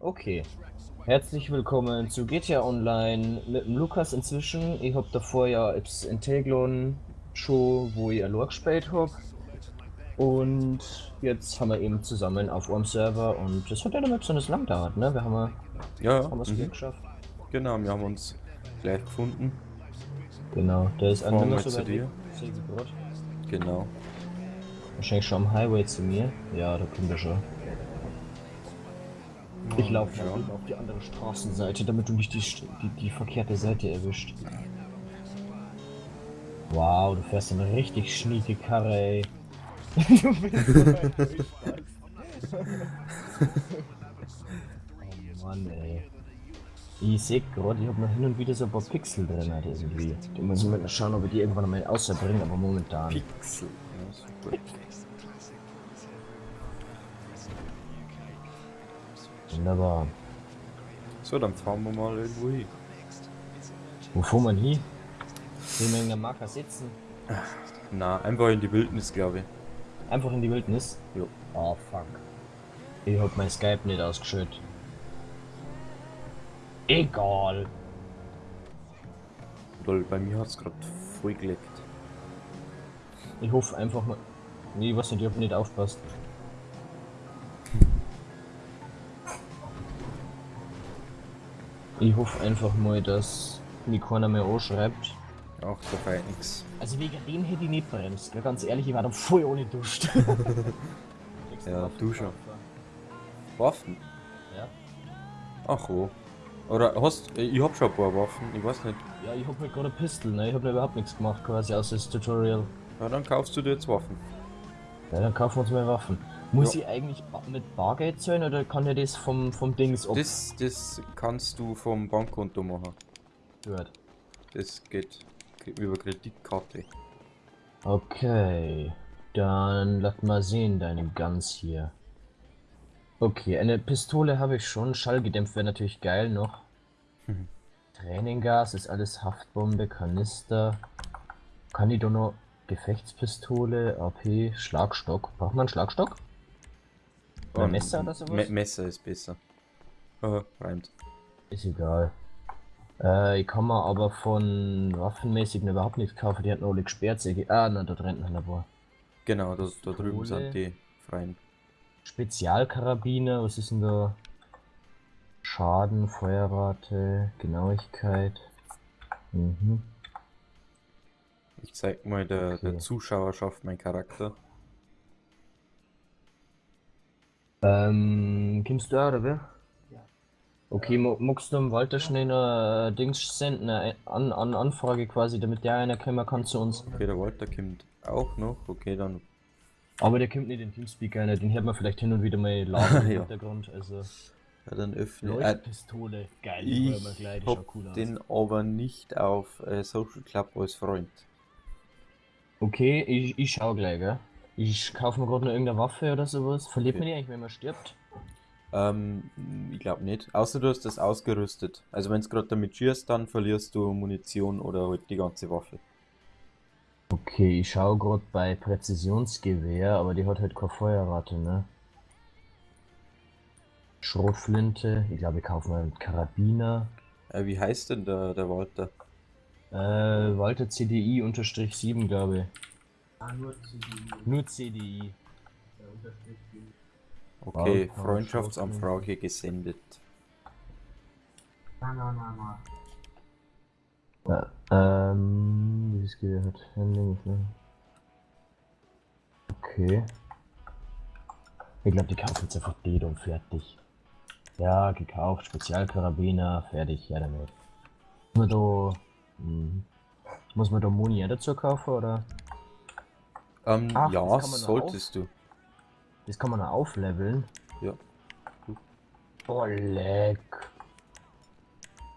Okay. Herzlich willkommen zu GTA Online mit dem Lukas inzwischen. Ich hab davor ja Ips Integlon schon, wo ich allein gespielt hab. Und jetzt haben wir eben zusammen auf einem Server und das hat ja nicht besonders lang gedauert, ne? Wir haben Ja, haben es mhm. geschafft. genau, wir haben uns gleich gefunden. Genau, da ist ein Nummer wir so zu dir. Genau. Wahrscheinlich schon am Highway zu mir. Ja, da kommt er schon. Ich laufe ja. auf die andere Straßenseite, damit du nicht die, die, die verkehrte Seite erwischt. Wow, du fährst eine richtig schnieke Karre, ey. du bist so. Oh Mann, ey. Ich seh gerade, ich habe noch hin und wieder so ein paar Pixel drin halt irgendwie. Die müssen wir mal schauen, ob wir die irgendwann mal außerbringen, aber momentan. Pixel. Ja, super. Wunderbar. So, dann fahren wir mal irgendwo hin. Wo fuhr man hin? Will man in der Marker sitzen? Na, einfach in die Wildnis, glaube ich. Einfach in die Wildnis? Jo. Oh fuck. Ich hab mein Skype nicht ausgeschüttet. Egal. Weil bei mir hat es gerade voll geleckt. Ich hoffe einfach mal. Nee, weiß nicht, ich hab nicht aufpasst. Ich hoffe einfach mal, dass mich keiner mehr anschreibt. Ach, da feiert nix. Also wegen dem hätte ich nicht bremst. gell? Ganz ehrlich, ich war dann voll ohne duscht. Ja, du schon. Waffen? Ja. Ach wo. Oder hast ich hab schon ein paar Waffen, ich weiß nicht. Ja, ich hab halt gerade eine Pistole, ne? Ich hab da überhaupt nichts gemacht, quasi außer das Tutorial. Ja, dann kaufst du dir jetzt Waffen. Ja, dann kaufen wir uns mal Waffen. Muss Ja. ich eigentlich mit Bargeld zahlen oder kann er das vom, vom Dings ab? Das, das kannst du vom Bankkonto machen. Gut. Das geht über Kreditkarte. Okay. Dann lass mal sehen, deine Guns hier. Okay, eine Pistole habe ich schon. Schallgedämpft wäre natürlich geil noch. Mhm. Tränengas ist alles Haftbombe, Kanister. Kann ich da noch Gefechtspistole, AP, Schlagstock? Braucht man Schlagstock? Oder Ähm, Messer oder sowas? Me Messer ist besser. Aha, reimt. Ist egal. Äh, ich kann mir aber von waffenmäßigen überhaupt nichts kaufen. Die hat alle Speersäge. Ah, na, da drin ein paar. Genau, da, da drüben Kohle. sind die freien. Spezialkarabiner, was ist denn da? Schaden, Feuerrate, Genauigkeit. Mhm. Ich zeig mal der, der Okay. Zuschauerschaft meinen Charakter. Ähm, kommst du auch, oder wer? Okay, mo- magst du dem Walter schnell eine äh, Dings senden, eine an, an Anfrage quasi, damit der einer kommen kann zu uns. Okay, der Walter kommt auch noch. Okay, dann. Aber der kommt nicht in Teamspeak einer, den hört man vielleicht hin und wieder mal laden im Ja. Hintergrund. Also, Ja, dann öffne äh, Leuchtpistole, geil, die hören wir Ich gleich, hab cool aus. den aber nicht auf äh, Social Club als Freund. Okay, ich, ich schau gleich, gell? Ich kaufe mir gerade noch irgendeine Waffe oder sowas. Verliert Okay. man die eigentlich, wenn man stirbt? Ähm, ich glaube nicht. Außer du hast das ausgerüstet. Also wenn du gerade damit schießt, dann verlierst du Munition oder halt die ganze Waffe. Okay, ich schau gerade bei Präzisionsgewehr, aber die hat halt keine Feuerrate, ne? Schrotflinte, ich glaube, ich kaufe mal einen Karabiner. Äh, wie heißt denn der, der Walter? Äh, Walter CDI unterstrich 7, glaube ich. Ah, nur CDU. Nur CDI. Okay, Wow, Freundschaftsanfrage gesendet. Na, na, na, na. Ja, ähm, dieses Gewehr hat Handling. ne? Okay. Ich glaube, die kaufen jetzt einfach den und fertig. Ja, gekauft, Spezialkarabiner, fertig, ja damit. Muss man da, hm, muss man da Moni auch dazu kaufen, oder? Ähm, Ach, ja, solltest du. Das kann man aufleveln. Ja. Oh, leck.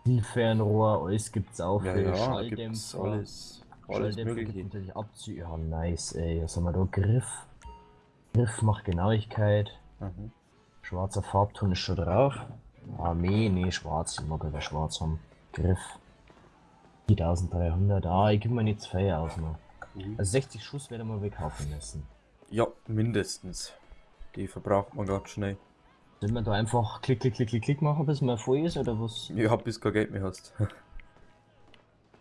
Die Fernrohr, alles gibt's auch Ja, für ja, Schalldämpfer. alles, alles Schalldämpfer natürlich Abzüge. Ja, nice, ey. Was haben wir da? Griff. Griff macht Genauigkeit. Mhm. Schwarzer Farbton ist schon drauf. Armee, nee, schwarz. Ich mag aber schwarz haben. Griff. 4300. Ah, ich gebe mir nicht zwei aus noch. Mhm. Also 60 Schuss werden wir wegkaufen müssen. Ja, mindestens. Die verbraucht man ganz schnell. Sollen wir da einfach klick, klick, klick, klick, klick machen, bis man voll ist, oder was? Hab bis kein Geld mehr hast.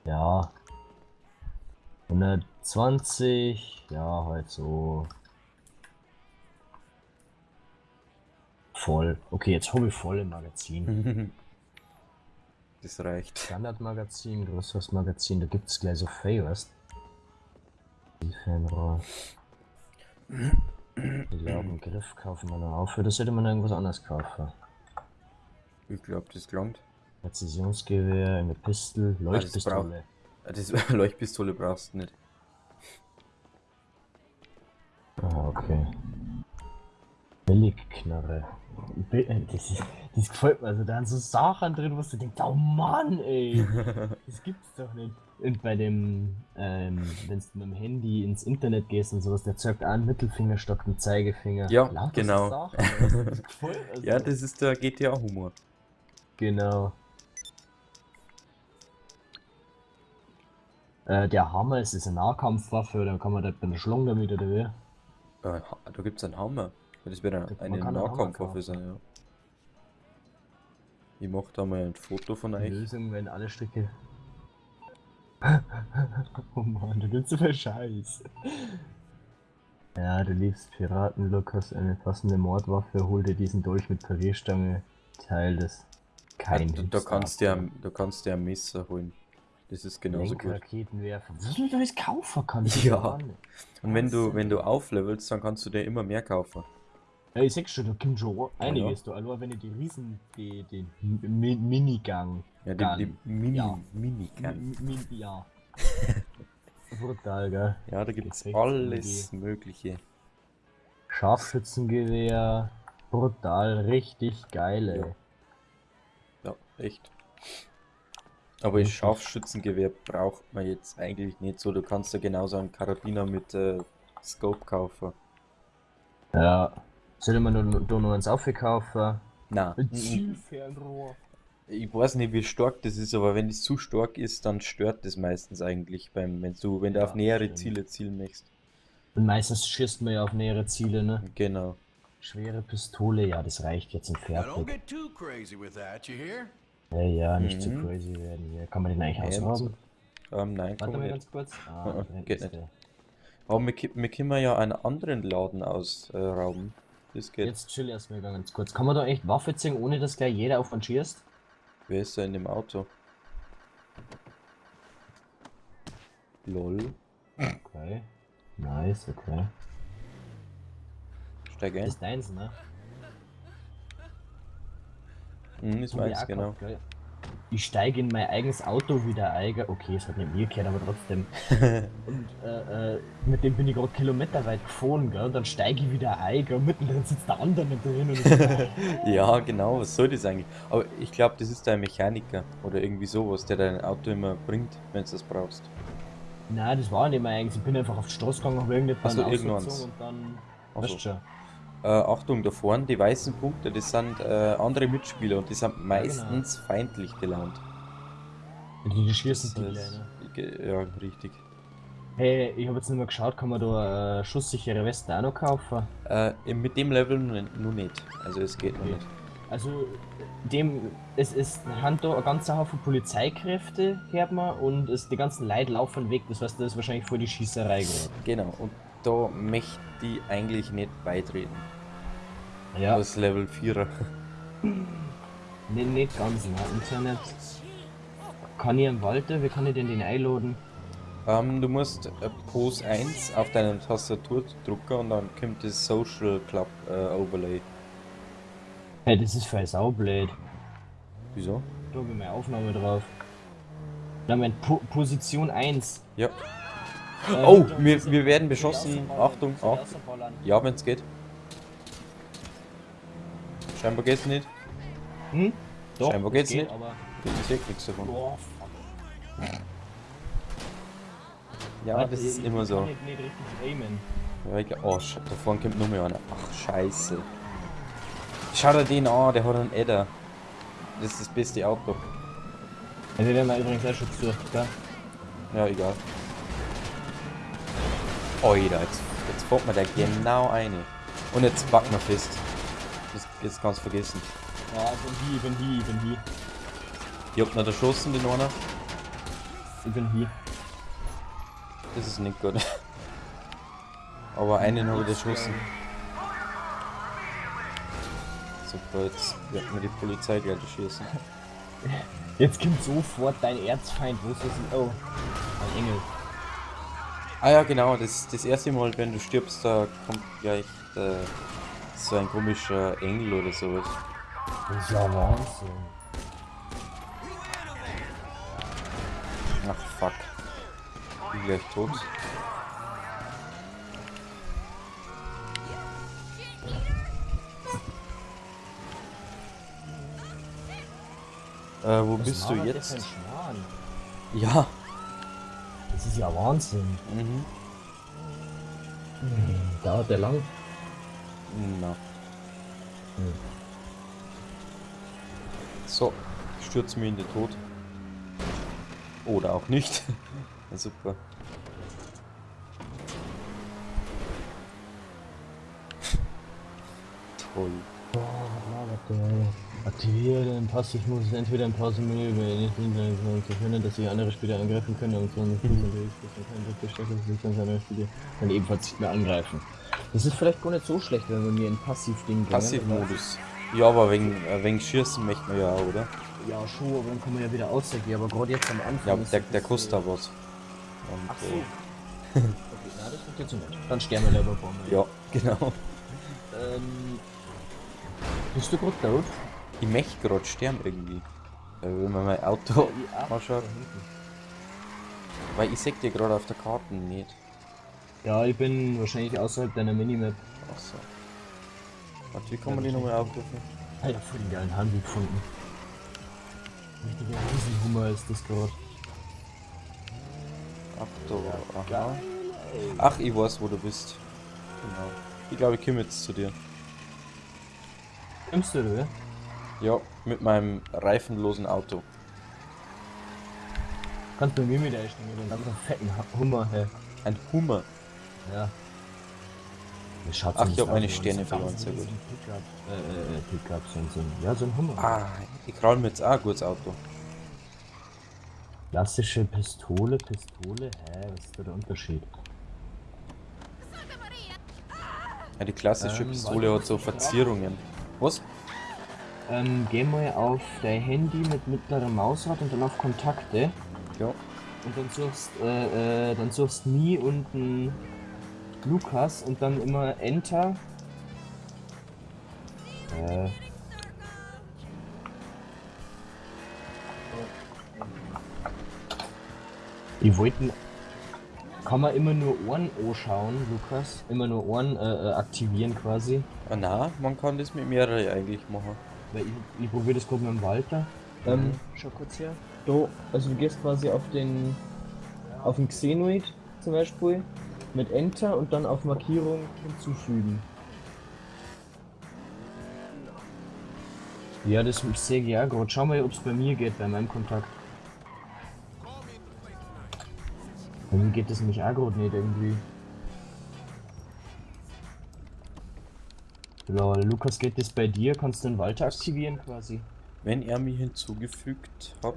Ja. 120, ja, halt so. Voll. Okay, jetzt habe ich voll im Magazin. das reicht. Standardmagazin, größeres Magazin, da gibt es gleich so Favors. Die Fernrohr. Ich glaube, einen Griff kaufen wir noch auf. Das hätte man irgendwas anderes kaufen. Ich glaub, das gelangt. Präzisionsgewehr, eine Pistole, Leuchtpistole. Ah, Das Leuchtpistole brauchst du nicht. Ah, okay. Billigknarre. Äh, Das, das gefällt mir. Also da sind so Sachen drin, wo du denkst, oh Mann, ey. Das gibt's doch nicht. Und bei dem, ähm, wenn du mit dem Handy ins Internet gehst und sowas, der zeigt einen Mittelfinger statt einen Zeigefinger. Ja, Lauter so genau. Du, das gefällt mir so. Ja, das ist der GTA-Humor. Genau. Äh, der Hammer ist, ist eine Nahkampfwaffe, da kann man da bei einer Schlange damit oder wie? Äh, da gibt's einen Hammer. Das wird Da- eine, Nahkampfwaffe sein, ja. Ich mach da mal ein Foto von Die euch. Lösung, wenn alle Stricke. oh Mann, du gibst so viel Scheiß. Ja, du liebst Piraten, Lukas, eine passende Mordwaffe, hol dir diesen Dolch mit Parierstange, Teil des kein Ja, du, da kannst du ja, du kannst dir ein Messer holen. Das ist genauso gut. Raketenwerfer. Was du da alles kaufen kannst. Ja. Und wenn du, wenn du auflevelst, dann kannst du dir immer mehr kaufen. Ja, ich sag schon, da kommt schon einiges, du. Also, wenn du die Riesen, die, den Mi Minigang. Ja, die, die. Mini, Ja. Minigun. Mi Mi ja. Brutal, gell? Ja, da gibt's alles Mögliche. Scharfschützengewehr. Brutal, richtig geil, ey. Ja. Ja, echt. Aber das Scharfschützengewehr braucht man jetzt eigentlich nicht so. Du kannst ja genauso einen Karabiner mit äh, Scope kaufen. Ja. Soll man nur, nur noch eins aufkaufen? Na, Ein Zielfernrohr. ich weiß nicht, wie stark das ist, aber wenn es zu stark ist, dann stört das meistens eigentlich beim, wenn du, wenn du Ja, auf nähere stimmt. Ziele zielen möchtest. Und meistens schießt man ja auf nähere Ziele, ne? Genau. Schwere Pistole, ja, das reicht jetzt don't fertig. get too crazy with that, you hear? Ja, ja, nicht zu Mhm. crazy werden hier. Kann man den eigentlich Ja, ausrauben? Ähm, nein, Warte mal ganz kurz. Ah, da geht nicht. der. Aber wir, wir können ja einen anderen Laden ausrauben. Das geht. Jetzt chill erstmal ganz kurz. Kann man da echt Waffe ziehen, ohne dass gleich jeder auf einen schießt? Wer ist da in dem Auto? Lol. Okay. Nice, okay. Steig Das ein. ist deins, ne? Mhm, das auch genau. gell? Ich steige in mein eigenes Auto wieder ein. gell? Okay, es hat nicht mir gehört, aber trotzdem. Und äh, äh, mit dem bin ich gerade kilometerweit gefahren, gell? Und dann steige ich wieder ein, gell? Mittendrin sitzt der andere nicht drin und ich, Ja, genau, was soll das eigentlich? Aber ich glaube, das ist dein Mechaniker oder irgendwie sowas, der dein Auto immer bringt, wenn du das brauchst. Nein, das war nicht mehr eigentlich. Ich bin einfach auf die Straße gegangen, habe irgendetwas so, und dann. Ach Weißt so. schon. Äh, Achtung, da vorne, die weißen Punkte, das sind äh, andere Mitspieler und die sind meistens feindlich gelaunt. Die, die schießen die Das Ja, richtig. Hey, ich habe jetzt nicht mehr geschaut, kann man da äh, schusssichere Westen auch noch kaufen? Äh, mit dem Level nur nicht. Also es geht noch Okay. nicht. Also, dem, es ist, haben da ein ganzer Haufen Polizeikräfte, hört man, und es, die ganzen Leute laufen weg, das heißt, das ist wahrscheinlich vor die Schießerei gerade. Genau, und da möchte ich eigentlich nicht beitreten. Ja, Das Level 4er. nee, nicht ganz, ne, Internet. Kann ich am Walter, wie kann ich denn den einladen? Ähm, du musst äh, Pose 1 auf deine Tastatur drücken und dann kommt das Social Club äh, Overlay. Hey, das ist voll saublöd. Wieso? Da habe ich meine Aufnahme drauf. Da mein po Position 1. Ja. Oh, wir, wir werden beschossen. Achtung, Achtung. Ja, wenn es geht. Scheinbar geht's nicht. Hm? Doch, Scheinbar geht's geht, nicht. Aber... Ich sehe nichts davon. Boah. Ja, Warte, das ist immer so. nicht, nicht. Ja, ich, oh, sch- da vorne kommt noch mehr einer. Ach, scheiße. Schau dir den an, der hat einen Edder. Das ist das beste Auto. Wir werden mal übrigens auch schon gesucht, gell? Ja, egal. Alter, jetzt, jetzt fährt mir der genau eine. Und jetzt packen wir fest. Das, jetzt kannst du vergessen. Ja, ich bin hier, ich bin hier, ich bin hier. Ich hab nicht erschossen, den einer. Ich bin hier. Das ist nicht gut. Aber einen habe ich erschossen. Super, jetzt wird mir die Polizei gleich erschießen. Jetzt kommt sofort dein Erzfeind. Wo ist das denn? Oh, ein Engel. Ah ja, genau, das, das erste Mal, wenn du stirbst, da kommt gleich äh, so ein komischer Engel oder sowas. Das ist ja Wahnsinn. Ach fuck. Bin gleich tot. Äh, wo Was bist du jetzt? Ja. Das ist ja Wahnsinn. Mhm. Hm, dauert der lang? Na. Hm. So, ich stürze mir in den Tod. Oder auch nicht. ja, super. Toll. Der? Aktiviere den Pass, ich muss entweder ein Pausenmenü nicht hinterher zu können, dass sie andere Spieler angreifen können und so nicht andere Spieler dann ebenfalls nicht mehr angreifen. Das ist vielleicht gar nicht so schlecht, wenn man mir ein Passiv-Ding bringt. Passivmodus. Ja, aber wegen, äh, wegen Schießen möchte man ja auch, oder? Ja, schon, aber dann kann man ja wieder ausgehen, aber gerade jetzt am Anfang. Ja, ist der, der kostet da was. Und, Ach so. äh, okay, na, das wird jetzt nicht. Dann sterben wir lieber Bombe. ja, genau. Ähm. Bist du gerade tot? Ich möchte gerade sterben irgendwie. Wenn man mein Auto anschaut. Weil ich sehe dir gerade auf der Karte nicht. Ja, ich bin wahrscheinlich außerhalb deiner Minimap. Achso. Warte, wie kann man die nochmal aufrufen? Alter, voll den geilen Handel gefunden. Richtiger Riesenhummer ist das gerade. Ach aha. Ach, ich weiß, wo du bist. Genau. Ich glaube, ich komme jetzt zu dir. Nimmst du, oder? Ja, mit meinem reifenlosen Auto. Kannst du mir mit einsteigen, mit einem fetten Ha- Hummer, hä? Ein Hummer. Ja. Ach, ich hab meine Sterne verloren, sehr gut. Pickup, äh, äh, äh, Pickup, so ja, so ein Hummer. Ah, ich kraul mir jetzt auch ein gutes Auto. Klassische Pistole, Pistole, hä, was ist da der Unterschied? Ja, die klassische Ähm, Pistole hat so Verzierungen. Was? Ähm, geh mal auf dein Handy mit mittlerer Mausrad und dann auf Kontakte. Ja. Und dann suchst, äh, äh, dann suchst Me und ein Lukas und dann immer Enter. Äh. Die wollten. Kann man immer nur Ohren anschauen, Lukas? Immer nur Ohren äh, äh, aktivieren quasi. Ah, na, man kann das mit mehreren eigentlich machen. Weil ich, ich probiere das gerade mit dem Walter. Ähm, schau kurz her. Da, also du gehst quasi auf den auf den Xenoid zum Beispiel mit Enter und dann auf Markierung hinzufügen. Ja, das sehe ich ja gerade. Schau mal, ob es bei mir geht, bei meinem Kontakt. Bei mir geht das nämlich auch gerade nicht irgendwie. Lol, Lukas, geht das bei dir? Kannst du den Walter aktivieren quasi? Wenn er mich hinzugefügt hat,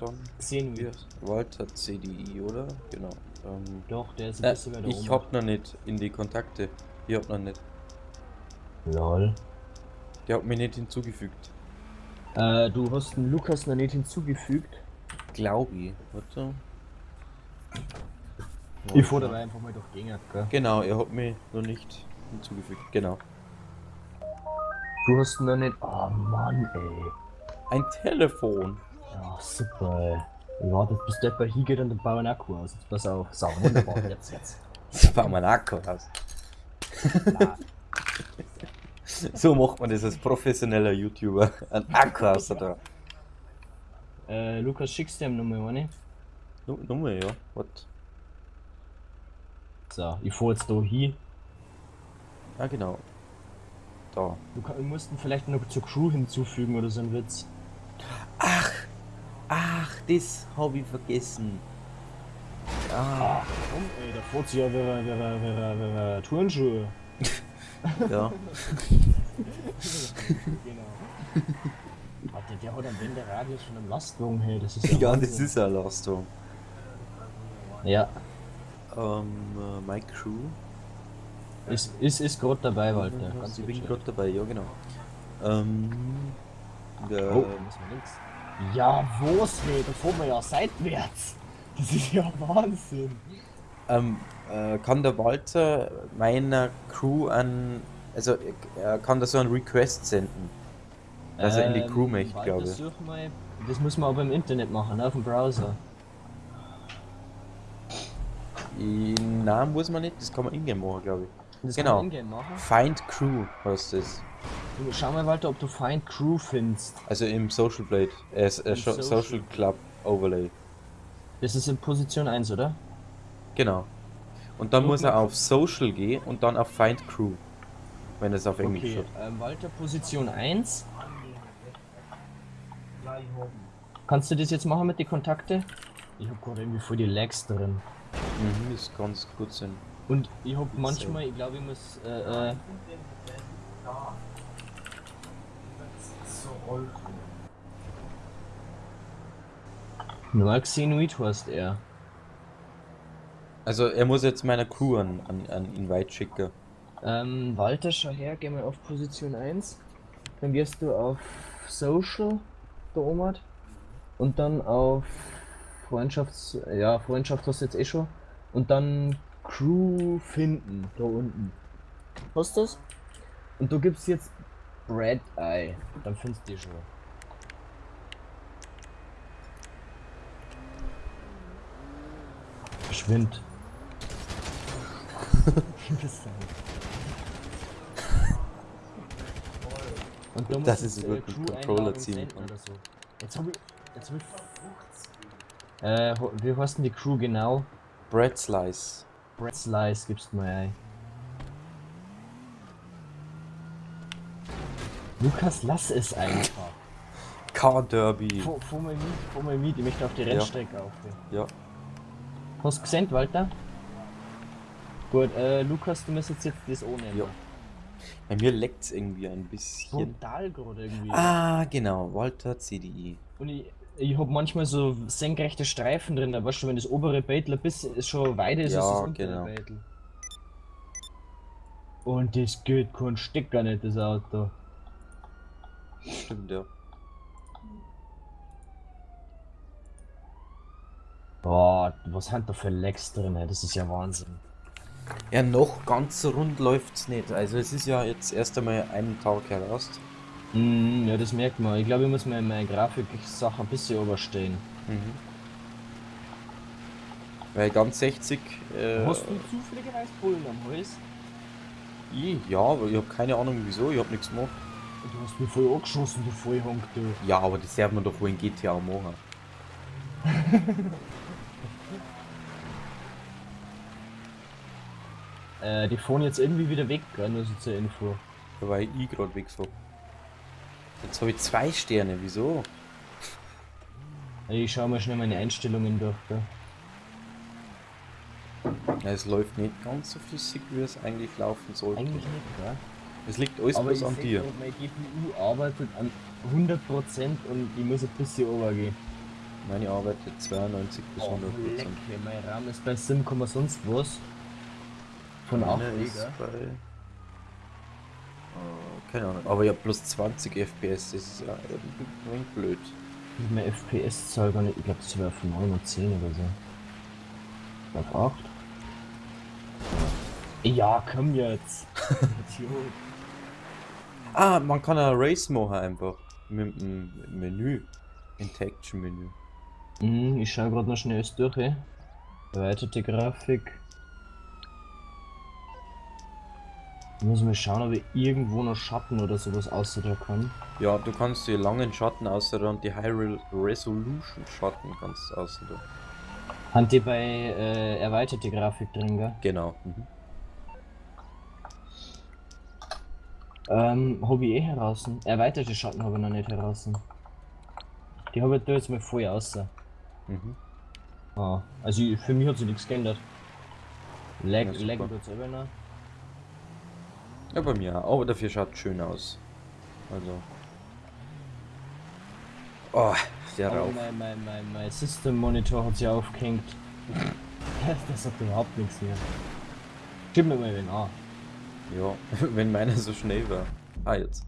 dann Xenoid. wir Walter CDI, oder? Genau. Ähm, Doch, der ist ein äh, bisschen weiter ich hab noch nicht in die Kontakte. Ich hab noch nicht. Lol. Der hat mich nicht hinzugefügt. Äh, du hast den Lukas noch nicht hinzugefügt. Glaube ich. Warte. Ich dabei einfach mal durch Gänger, gell? Genau, er hat mich noch nicht hinzugefügt. Genau. Du hast noch nicht. Oh Mann, ey. Ein Telefon. Ja, super, ey. Bis der bei hier geht und dann bauen wir einen Akku aus. Jetzt pass auf. So, wunderbar. Jetzt, jetzt. Das war mein Akku aus. so macht man das als professioneller YouTuber. Ein Akku aus da. Äh, Lukas, schickst du ihm nochmal eine? Nummer, ja. Was? So, ich fahr jetzt da hin. Ah, genau. Da. Du kann, musst ihn vielleicht noch zur Crew hinzufügen oder so ein Witz. Ach, das habe ich vergessen. Ah, Komm, ey, da fährt sie ja wie wie wie wie wie Turnschuhe. ja. genau. Warte, der hat am Wenderadius von einem Lastwagen, hey, das ist ja Ja, das Wahnsinn. ist eine Leistung. Ja, Ähm, äh, My Crew. Ist, ist, ist gerade dabei, Walter. Ganz ich bin gerade dabei, ja genau. Ähm, der, Oh, links. Ja, wo's, hey, da fahren wir ja seitwärts. Das ist ja Wahnsinn. ähm, äh, kann der Walter meiner Crew an, also er kann da so einen Request senden. Dass er in die Crew möchte, Ähm, Walter, glaube ich. mal, das muss man aber im Internet machen, ne, auf dem Browser. Nein, muss man nicht, das kann man ingame machen, glaube ich. Das Genau. Find Crew heißt das. Du, schau mal, Walter, ob du Find Crew findest. Also im Social Blade, äh, äh, Social Social Club Overlay. Das ist in Position 1, oder? Genau. Und dann Guck muss er auf Social gehen und dann auf Find Crew. Wenn es auf Englisch Okay, steht. ähm, Walter, Position 1. Gleich oben. Kannst du das jetzt machen mit den Kontakte? Ich hab gerade irgendwie voll die Lags drin. Mhm, das kann gut sein. Und ich hab manchmal, ich glaube, ich muss, äh, äh, Da. Das ist so rollt. nur Xenoid heißt er. Also er muss jetzt meiner Crew an, an, an Invite schicken. Ähm, Walter, schau her, geh mal auf Position 1. Dann gehst du auf Social, der Omat. Und dann auf Freundschafts... Ja, Freundschaft hast du jetzt eh schon. Und dann Crew finden, da unten. Hast du das? Und du gibst jetzt Red Eye. Dann findest du die schon. Verschwind. Und da Das musst ist du, wirklich Crew Controller ziehen so. Jetzt hab ich. Jetzt hab ich. Äh, wie heißt denn die Crew genau? Bread Slice. Brad Slice gibst du mal ein. Lukas, lass es einfach. Car Derby. Mal mit, mal mit, ich möchte auf die Rennstrecke auf. Ja. Hast du gesehen, Walter? Gut, äh, Lukas, du musst jetzt das ohne. Ja. Bei mir leckt es irgendwie ein bisschen. Brutal gerade irgendwie. Ah, genau. Walter CDI. Und ich, ich hab manchmal so senkrechte Streifen drin, da weißt du, wenn das obere Beitel ein bisschen ist schon weiter ist, Ja, als das untere genau. Beitel. Und das geht kein Stück gar nicht, das Auto. Stimmt, ja. Boah, was sind da für Lecks drin, das ist ja Wahnsinn. Ja, noch ganz so rund läuft's nicht. Also es ist ja jetzt erst einmal einen Tag heraus. Mm, ja, das merkt man. Ich glaube, ich muss mir meine Grafik-Sache ein bisschen überstehen. Mhm. Weil ganz 60. Äh, Hast du zufälligerweise Bullen am Hals? ich? Ja, aber ich habe keine Ahnung wieso. Ich habe nichts gemacht. Du hast mich voll angeschossen, du Vollhonk, du. Ja, aber das darf man doch wohl in GTA machen. Äh, die fahren jetzt irgendwie wieder weg, gell? nur so zur Info. Da war ich gerade weg so. Jetzt habe ich zwei Sterne. Wieso? Ich schau mal schnell meine Einstellungen durch, gell? Ja, es läuft nicht ganz so flüssig, wie es eigentlich laufen sollte. Eigentlich nicht, gell? Es liegt alles bloß an dir. meine GPU arbeitet an 100% und ich muss ein bisschen runtergehen. Meine arbeitet 92 bis Oh, 100 leck, Prozent. mein RAM ist bei Sim, sonst was. Von 8 Meine ist bei. Keine Ahnung, aber ja, plus 20 FPS, das ist ja irgendwie ein wenig blöd. Meine FPS-Zahl gar nicht, ich glaube, das wäre auf 9 und 10 oder so. Ich glaube 8. Ja, komm jetzt. Ah, man kann ein Race machen einfach. Mit dem Menü. Interaction-Menü. Hm, ich schaue gerade noch schnell durch. Ey. Erweiterte Grafik. Ich muss mal schauen, ob ich irgendwo noch Schatten oder sowas außer kann. Ja, du kannst die langen Schatten außer und die High Re Resolution Schatten kannst du außen da. Haben die bei äh, erweiterte Grafik drin, gell? Genau. Mhm. Ähm, habe ich eh heraus. Erweiterte Schatten habe ich noch nicht heraus. Die habe ich da jetzt mal voll außer. Mhm. Ah, also für mich hat sich nichts geändert. Lag, Ja, lag tut's selber noch. Ja, bei mir auch. Aber dafür schaut schön aus. Also. Oh, der Aber Rauch. mein, mein, mein, mein System Monitor hat sich aufgehängt. das hat überhaupt nichts mehr. Stimmt mir mal, wenn ah. Ja, wenn meiner so schnell war. Ah, jetzt.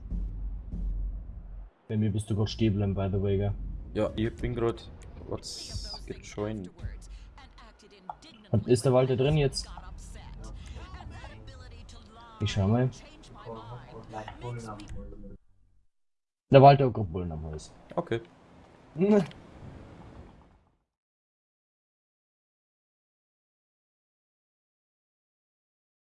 Bei mir bist du gerade stehen bleiben, by the way, gell? Ja, ich bin gerade was gejoint. Und ist der Walter drin jetzt? Ich schau mal. Der Walter hat gerade Bullen am Hals. Okay.